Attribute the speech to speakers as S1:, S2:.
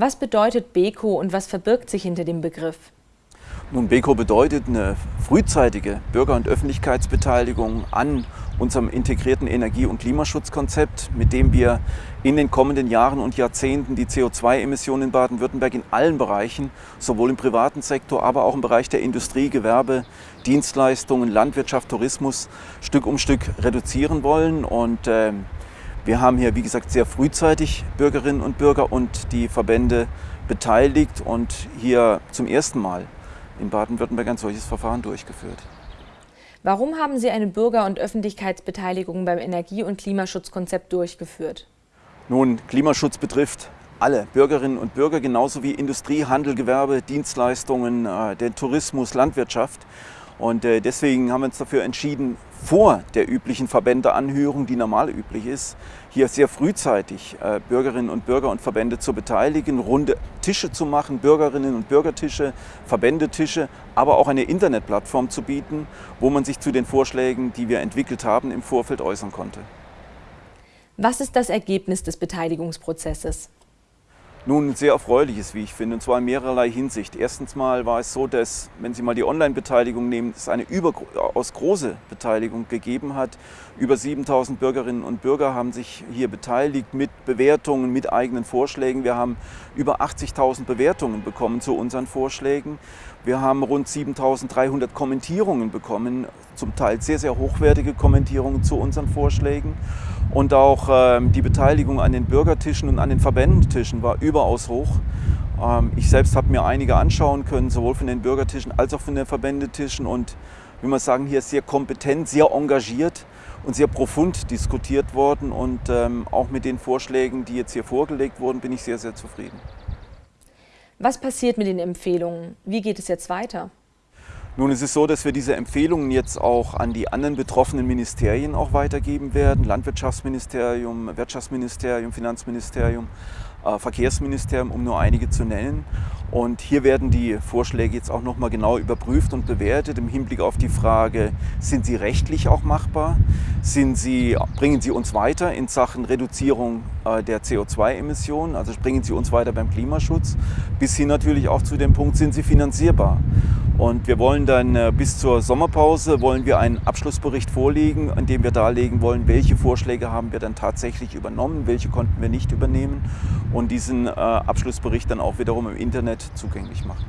S1: Was bedeutet Beko und was verbirgt sich hinter dem Begriff?
S2: Nun, Beko bedeutet eine frühzeitige Bürger- und Öffentlichkeitsbeteiligung an unserem integrierten Energie- und Klimaschutzkonzept, mit dem wir in den kommenden Jahren und Jahrzehnten die CO2-Emissionen in Baden-Württemberg in allen Bereichen, sowohl im privaten Sektor, aber auch im Bereich der Industrie, Gewerbe, Dienstleistungen, Landwirtschaft, Tourismus Stück um Stück reduzieren wollen. Und äh, wir haben hier, wie gesagt, sehr frühzeitig Bürgerinnen und Bürger und die Verbände beteiligt und hier zum ersten Mal in Baden-Württemberg ein solches Verfahren durchgeführt.
S1: Warum haben Sie eine Bürger- und Öffentlichkeitsbeteiligung beim Energie- und Klimaschutzkonzept durchgeführt?
S2: Nun, Klimaschutz betrifft alle Bürgerinnen und Bürger, genauso wie Industrie, Handel, Gewerbe, Dienstleistungen, äh, den Tourismus, Landwirtschaft. Und äh, deswegen haben wir uns dafür entschieden, vor der üblichen Verbändeanhörung, die normal üblich ist, hier sehr frühzeitig äh, Bürgerinnen und Bürger und Verbände zu beteiligen, runde Tische zu machen, Bürgerinnen und Bürgertische, Verbändetische, aber auch eine Internetplattform zu bieten, wo man sich zu den Vorschlägen, die wir entwickelt haben, im Vorfeld äußern konnte.
S1: Was ist das Ergebnis des Beteiligungsprozesses?
S2: Nun, sehr erfreuliches, wie ich finde, und zwar in mehrerlei Hinsicht. Erstens mal war es so, dass, wenn Sie mal die Online-Beteiligung nehmen, es eine überaus große Beteiligung gegeben hat. Über 7000 Bürgerinnen und Bürger haben sich hier beteiligt mit Bewertungen, mit eigenen Vorschlägen. Wir haben über 80.000 Bewertungen bekommen zu unseren Vorschlägen. Wir haben rund 7300 Kommentierungen bekommen, zum Teil sehr, sehr hochwertige Kommentierungen zu unseren Vorschlägen. Und auch ähm, die Beteiligung an den Bürgertischen und an den Verbändentischen war überaus hoch. Ähm, ich selbst habe mir einige anschauen können, sowohl von den Bürgertischen als auch von den Verbändetischen. Und wie man sagen, hier ist sehr kompetent, sehr engagiert und sehr profund diskutiert worden. Und ähm, auch mit den Vorschlägen, die jetzt hier vorgelegt wurden, bin ich sehr, sehr zufrieden.
S1: Was passiert mit den Empfehlungen? Wie geht es jetzt weiter?
S2: Nun, es ist so, dass wir diese Empfehlungen jetzt auch an die anderen betroffenen Ministerien auch weitergeben werden. Landwirtschaftsministerium, Wirtschaftsministerium, Finanzministerium, äh, Verkehrsministerium, um nur einige zu nennen. Und hier werden die Vorschläge jetzt auch nochmal genau überprüft und bewertet im Hinblick auf die Frage, sind sie rechtlich auch machbar? Sind sie, bringen sie uns weiter in Sachen Reduzierung äh, der CO2-Emissionen, also bringen sie uns weiter beim Klimaschutz, bis hin natürlich auch zu dem Punkt, sind sie finanzierbar? Und wir wollen dann äh, bis zur Sommerpause wollen wir einen Abschlussbericht vorlegen, in dem wir darlegen wollen, welche Vorschläge haben wir dann tatsächlich übernommen, welche konnten wir nicht übernehmen und diesen äh, Abschlussbericht dann auch wiederum im Internet zugänglich machen.